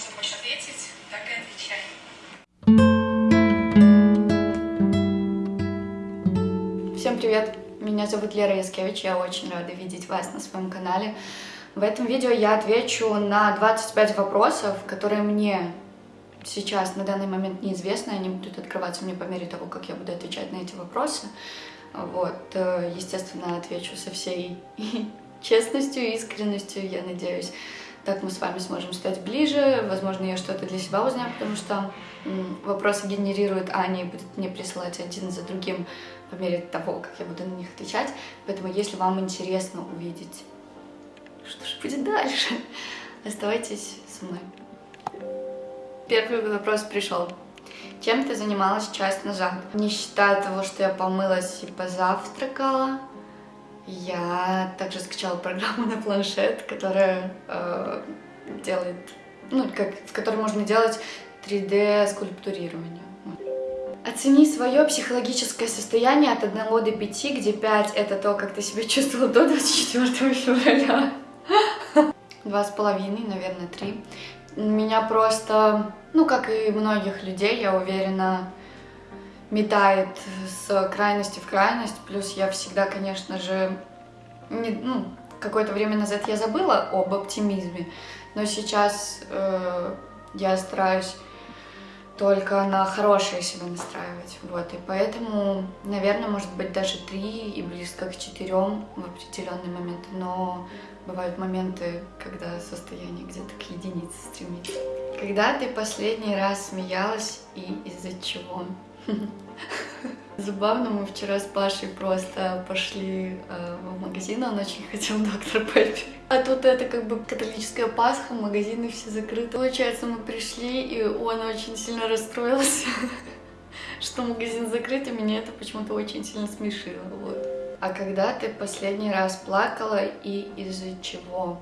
что хочешь ответить, так и отвечай. Всем привет! Меня зовут Лера Яскевич, я очень рада видеть вас на своем канале. В этом видео я отвечу на 25 вопросов, которые мне сейчас на данный момент неизвестны, они будут открываться мне по мере того, как я буду отвечать на эти вопросы. Вот, э, естественно, отвечу со всей честностью и искренностью, я надеюсь. Так мы с вами сможем стать ближе, возможно, я что-то для себя узнаю, потому что вопросы генерирует Аня и будет мне присылать один за другим по мере того, как я буду на них отвечать. Поэтому, если вам интересно увидеть, что же будет дальше, оставайтесь со мной. Первый вопрос пришел. Чем ты занималась час назад? Не считая того, что я помылась и позавтракала, я также скачала программу на планшет, которая э, делает, ну, как, в которой можно делать 3D скульптурирование. Оцени свое психологическое состояние от 1 до 5, где 5 это то, как ты себя чувствовала до 24 февраля. Два с половиной, наверное, три. Меня просто, ну, как и многих людей, я уверена, метает с крайности в крайность. Плюс я всегда, конечно же, не, ну, какое-то время назад я забыла об оптимизме, но сейчас э, я стараюсь только на хорошее себя настраивать. Вот, и поэтому, наверное, может быть даже три и близко к четырем в определенный момент. Но бывают моменты, когда состояние где-то к единице стремится. Когда ты последний раз смеялась и из-за чего? Забавно, мы вчера с Пашей просто пошли э, в магазин, он очень хотел доктор Пеппер. А тут это как бы католическая Пасха, магазины все закрыты. Получается, мы пришли, и он очень сильно расстроился, что магазин закрыт, и меня это почему-то очень сильно смешило. Вот. А когда ты последний раз плакала и из-за чего?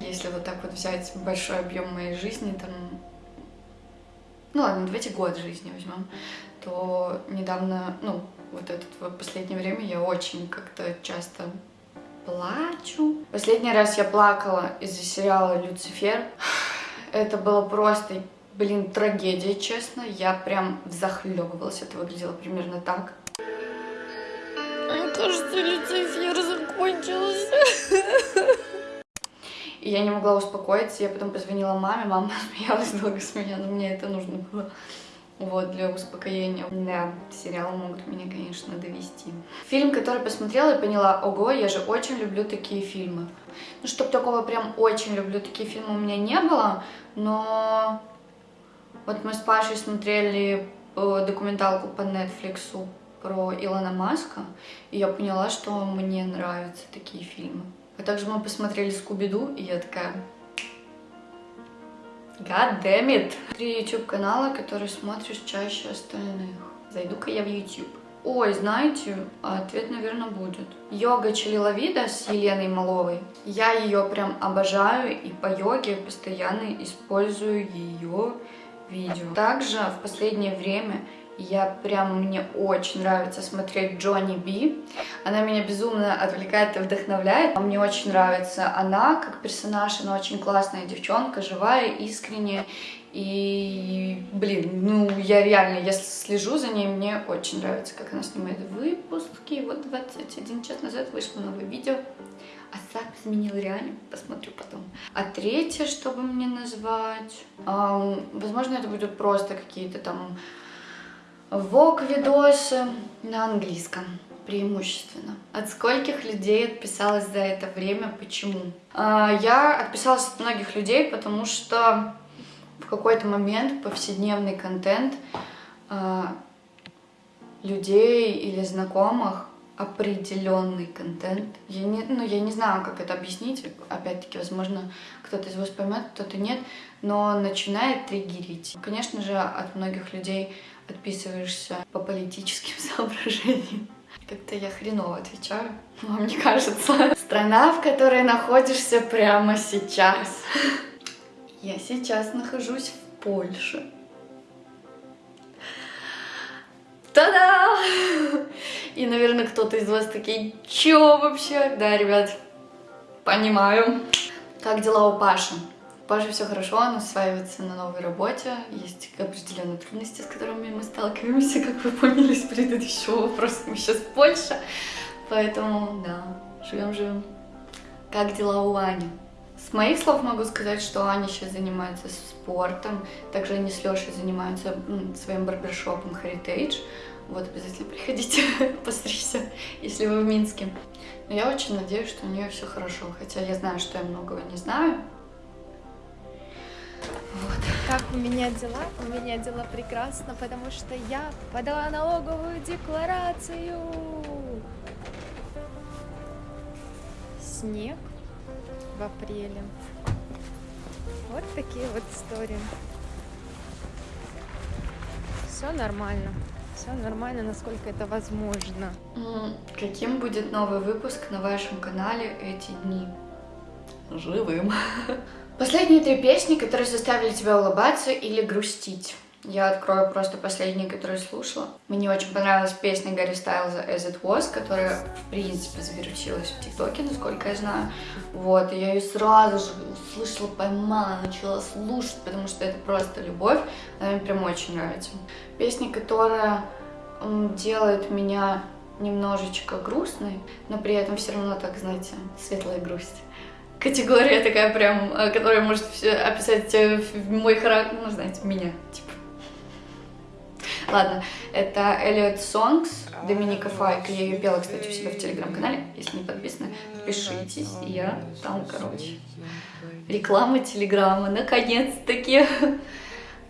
Если вот так вот взять большой объем моей жизни, там ну ладно, давайте год жизни возьмем, то недавно, ну, вот это вот последнее время я очень как-то часто плачу. Последний раз я плакала из-за сериала «Люцифер». Это было просто, блин, трагедия, честно. Я прям захлебывалась. Это выглядело примерно так. Мне кажется, Люцифер закончился. И я не могла успокоиться, я потом позвонила маме, мама смеялась долго с меня, но мне это нужно было. Вот, для успокоения. Да, сериалы могут меня, конечно, довести. Фильм, который посмотрела и поняла, ого, я же очень люблю такие фильмы. Ну, чтобы такого прям очень люблю такие фильмы у меня не было, но вот мы с Пашей смотрели э, документалку по Netflix про Илона Маска, и я поняла, что мне нравятся такие фильмы. А также мы посмотрели Скуби-Ду, и я такая... God damn it! Три YouTube канала, которые смотришь чаще остальных. Зайду-ка я в YouTube. Ой, знаете, ответ, наверное, будет. Йога Челиловида с Еленой Маловой. Я ее прям обожаю, и по йоге постоянно использую ее видео. Также в последнее время я прям, мне очень нравится смотреть Джонни Би. Она меня безумно отвлекает и вдохновляет. Мне очень нравится она как персонаж, она очень классная девчонка, живая, искренняя. И, блин, ну, я реально, если слежу за ней, мне очень нравится, как она снимает выпуски. Вот 21 час назад вышло новое видео. А запись изменил реально, посмотрю потом. А третье, чтобы мне назвать, эм, возможно, это будут просто какие-то там Вок видосы на английском преимущественно. От скольких людей отписалась за это время, почему? А, я отписалась от многих людей, потому что в какой-то момент повседневный контент а, людей или знакомых определенный контент. Я не, ну, я не знаю, как это объяснить. Опять-таки, возможно, кто-то из вас поймет, кто-то нет, но начинает триггерить. Конечно же, от многих людей подписываешься по политическим соображениям. Как-то я хреново отвечаю, вам не кажется? Страна, в которой находишься прямо сейчас. Я сейчас нахожусь в Польше. Та-да! И, наверное, кто-то из вас такие, чё вообще? Да, ребят, понимаю. Как дела у Паши? Паша все хорошо, он осваивается на новой работе, есть определенные трудности, с которыми мы сталкиваемся, как вы поняли из предыдущего вопроса, мы сейчас в Польше, поэтому, да, живем-живем. Как дела у Ани? С моих слов могу сказать, что Аня сейчас занимается спортом, также они с Лешей занимаются своим барбершопом Heritage, вот обязательно приходите постричься, если вы в Минске. Но я очень надеюсь, что у нее все хорошо, хотя я знаю, что я многого не знаю. Вот. Как у меня дела? У меня дела прекрасно, потому что я подала налоговую декларацию. Снег в апреле. Вот такие вот истории. Все нормально. Все нормально, насколько это возможно. Каким будет новый выпуск на вашем канале эти дни? Живым. Последние три песни, которые заставили тебя улыбаться или грустить. Я открою просто последние, которые слушала. Мне очень понравилась песня Гарри Стайлза «As It Was», которая, в принципе, завирусилась в ТикТоке, насколько я знаю. Вот, я ее сразу же услышала, поймала, начала слушать, потому что это просто любовь. Она мне прям очень нравится. Песня, которая делает меня немножечко грустной, но при этом все равно так, знаете, светлая грусть категория такая прям, э, которая может описать э, мой характер, ну, знаете, меня, типа. Ладно, это Элliot Songs Доминика Файк. Я ее пела, кстати, у себя в телеграм-канале. Если не подписаны, подпишитесь. Я там, короче. Реклама телеграма, наконец-таки.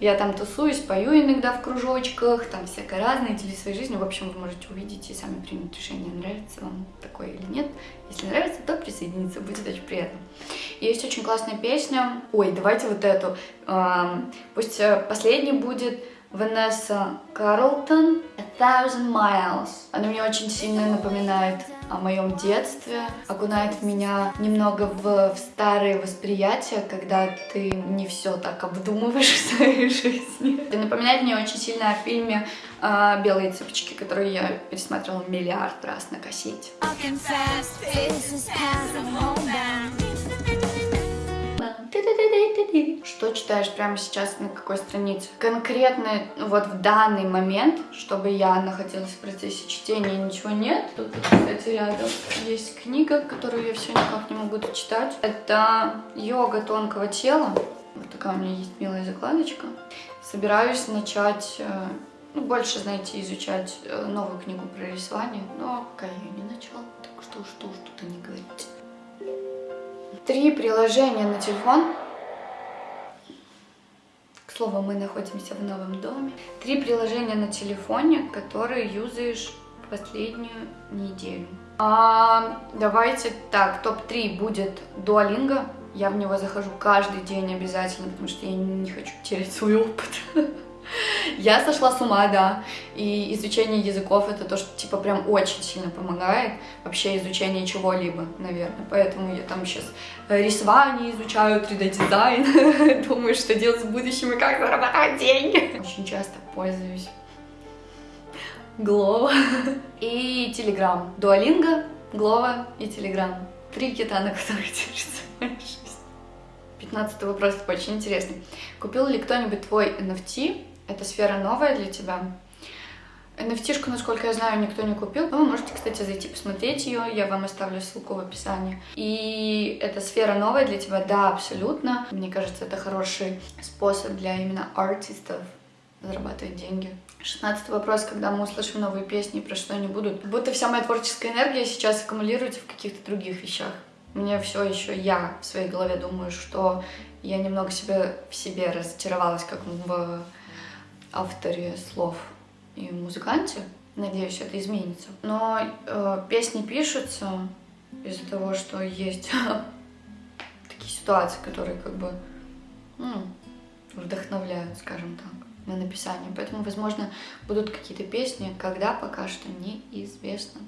Я там тусуюсь, пою иногда в кружочках, там всякое разное, делюсь своей жизнью. В общем, вы можете увидеть и сами принять решение, нравится вам такое или нет. Если нравится, то присоединиться, будет очень приятно. Есть очень классная песня. Ой, давайте вот эту. Пусть э, последний будет Ванесса Карлтон «A Thousand Miles». Она мне очень сильно напоминает о моем детстве, окунает меня немного в, в старые восприятия, когда ты не все так обдумываешь в своей жизни. Это напоминает мне очень сильно о фильме э, «Белые цыпочки», который я пересматривала миллиард раз на кассете. Что читаешь прямо сейчас, на какой странице? Конкретно вот в данный момент, чтобы я находилась в процессе чтения, ничего нет. Тут, кстати, рядом есть книга, которую я все никак не могу дочитать. Это «Йога тонкого тела». Вот такая у меня есть милая закладочка. Собираюсь начать ну, больше, знаете, изучать новую книгу про рисование, но пока я не начала, так что что что-то не говорите. Три приложения на телефон. К слову, мы находимся в новом доме. Три приложения на телефоне, которые юзаешь последнюю неделю. А, давайте так, топ-3 будет Duolingo. Я в него захожу каждый день обязательно, потому что я не хочу терять свой опыт. Я сошла с ума, да. И изучение языков это то, что типа прям очень сильно помогает. Вообще изучение чего-либо, наверное. Поэтому я там сейчас рисование изучаю, 3D-дизайн. Думаю, что делать в будущем и как зарабатывать деньги. Очень часто пользуюсь Глова и Телеграм. Дуалинга, Глова и Телеграм. Три кита, на которых держится моя жизнь. Пятнадцатый вопрос очень интересный. Купил ли кто-нибудь твой NFT эта сфера новая для тебя. nft насколько я знаю, никто не купил. Но вы можете, кстати, зайти посмотреть ее. Я вам оставлю ссылку в описании. И эта сфера новая для тебя? Да, абсолютно. Мне кажется, это хороший способ для именно артистов зарабатывать деньги. Шестнадцатый вопрос, когда мы услышим новые песни, про что они будут. будто вся моя творческая энергия сейчас аккумулируется в каких-то других вещах. Мне все еще я в своей голове думаю, что я немного себе в себе разочаровалась, как в авторе слов и музыканте. Надеюсь, это изменится. Но э, песни пишутся из-за того, что есть такие ситуации, которые как бы ну, вдохновляют, скажем так, на написание. Поэтому, возможно, будут какие-то песни, когда пока что неизвестно.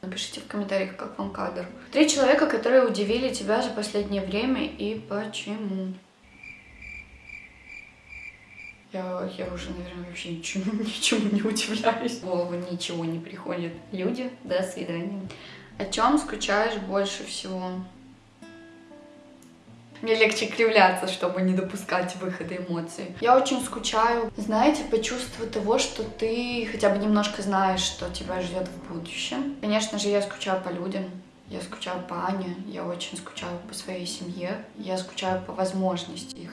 Напишите в комментариях, как вам кадр. Три человека, которые удивили тебя за последнее время и почему. Я, я уже, наверное, вообще ничему, ничему не удивляюсь. В голову ничего не приходит. Люди, до свидания. О чем скучаешь больше всего? Мне легче кривляться, чтобы не допускать выхода эмоций. Я очень скучаю, знаете, по чувству того, что ты хотя бы немножко знаешь, что тебя ждет в будущем. Конечно же, я скучаю по людям, я скучаю по Ане, я очень скучаю по своей семье, я скучаю по возможности.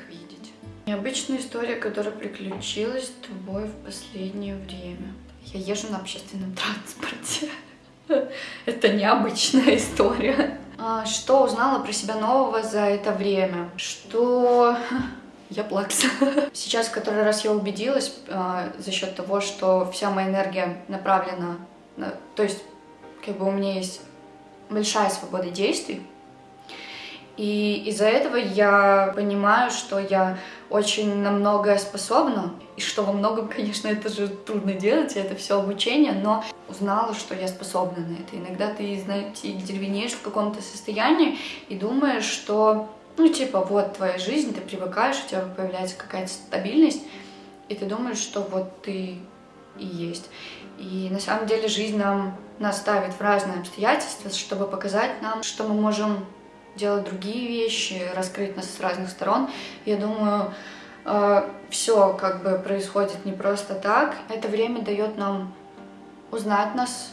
Необычная история, которая приключилась с тобой в последнее время. Я езжу на общественном транспорте. Это необычная история. А, что узнала про себя нового за это время? Что я плакса. Сейчас в который раз я убедилась э, за счет того, что вся моя энергия направлена, на, то есть как бы у меня есть большая свобода действий, и из-за этого я понимаю, что я очень на многое способна, и что во многом, конечно, это же трудно делать, это все обучение, но узнала, что я способна на это. Иногда ты, знаете, деревенеешь в каком-то состоянии и думаешь, что, ну, типа, вот твоя жизнь, ты привыкаешь, у тебя появляется какая-то стабильность, и ты думаешь, что вот ты и есть. И на самом деле жизнь нам нас ставит в разные обстоятельства, чтобы показать нам, что мы можем делать другие вещи, раскрыть нас с разных сторон. Я думаю, э, все как бы происходит не просто так. Это время дает нам узнать нас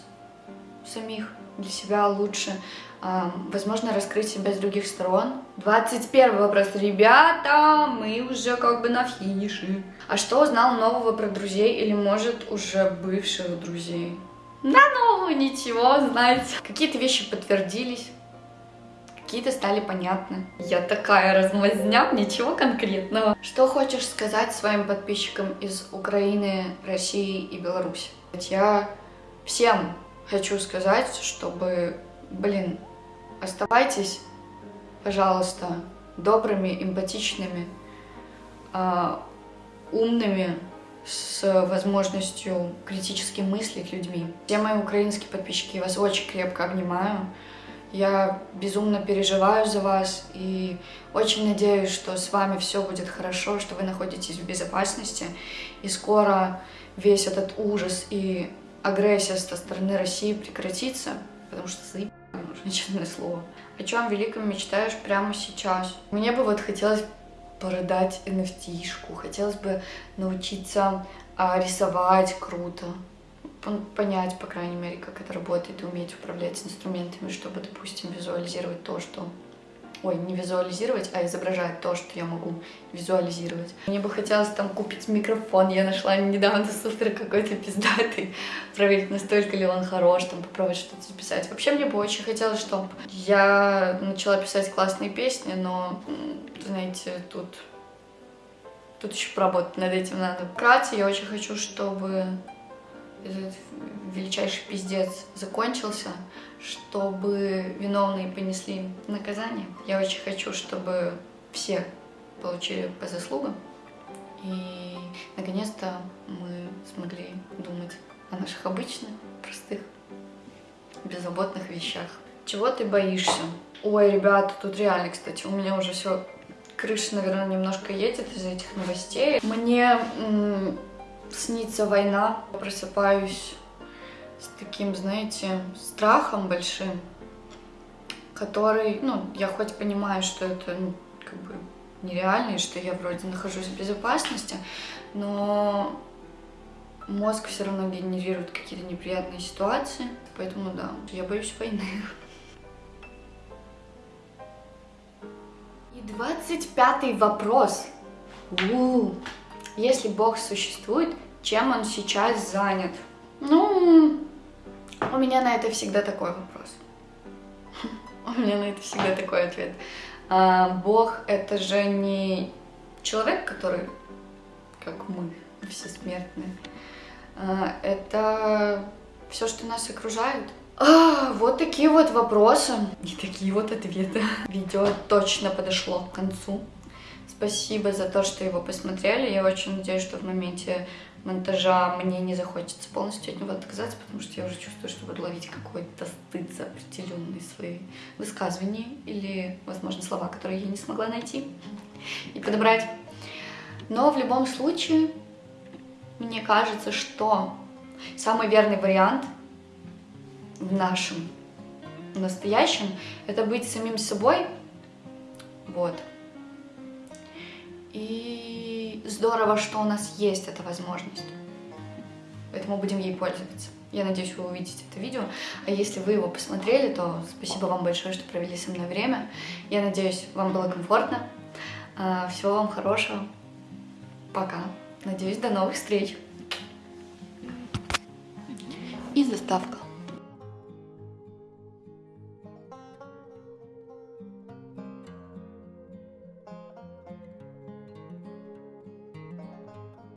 самих, для себя лучше, э, возможно, раскрыть себя с других сторон. 21 вопрос. Ребята, мы уже как бы на финише. А что узнал нового про друзей или, может, уже бывших друзей? Да ну, ничего, знаете. Какие-то вещи подтвердились, какие-то стали понятны. Я такая размазня, ничего конкретного. Что хочешь сказать своим подписчикам из Украины, России и Беларуси? Я всем хочу сказать, чтобы, блин, оставайтесь, пожалуйста, добрыми, эмпатичными, э, умными, с возможностью критически мыслить людьми. Все мои украинские подписчики, я вас очень крепко обнимаю. Я безумно переживаю за вас и очень надеюсь, что с вами все будет хорошо, что вы находитесь в безопасности. И скоро весь этот ужас и агрессия со стороны России прекратится, потому что заебали уже, честное слово. О чем великом мечтаешь прямо сейчас? Мне бы вот хотелось продать NFT-шку, хотелось бы научиться а, рисовать круто, понять, по крайней мере, как это работает и уметь управлять инструментами, чтобы, допустим, визуализировать то, что... Ой, не визуализировать, а изображать то, что я могу визуализировать. Мне бы хотелось там купить микрофон. Я нашла недавно супер какой-то пиздатый. Проверить, настолько ли он хорош, там попробовать что-то записать. Вообще мне бы очень хотелось, чтобы я начала писать классные песни, но, знаете, тут Тут еще поработать над этим надо. Вкратце, я очень хочу, чтобы этот величайший пиздец закончился, чтобы виновные понесли наказание. Я очень хочу, чтобы все получили по заслугам. И наконец-то мы смогли думать о наших обычных, простых, беззаботных вещах. Чего ты боишься? Ой, ребята, тут реально, кстати, у меня уже все крыша, наверное, немножко едет из этих новостей. Мне снится война, просыпаюсь с таким, знаете, страхом большим, который, ну, я хоть понимаю, что это, ну, как бы нереально, и что я вроде нахожусь в безопасности, но мозг все равно генерирует какие-то неприятные ситуации, поэтому да, я боюсь войны. И двадцать пятый вопрос. У -у -у. Если Бог существует, чем он сейчас занят? Ну, у меня на это всегда такой вопрос. У меня на это всегда такой ответ. А, Бог — это же не человек, который, как мы, все смертные. А, это все, что нас окружает. А, вот такие вот вопросы и такие вот ответы. Видео точно подошло к концу. Спасибо за то, что его посмотрели. Я очень надеюсь, что в моменте монтажа мне не захочется полностью от него отказаться, потому что я уже чувствую, что буду ловить какой-то стыд за определенные свои высказывания или, возможно, слова, которые я не смогла найти и подобрать. Но в любом случае, мне кажется, что самый верный вариант в нашем настоящем — это быть самим собой, вот, И здорово, что у нас есть эта возможность. Поэтому будем ей пользоваться. Я надеюсь, вы увидите это видео. А если вы его посмотрели, то спасибо вам большое, что провели со мной время. Я надеюсь, вам было комфортно. А, Всего вам хорошего. Пока. Надеюсь, до новых встреч. И заставка.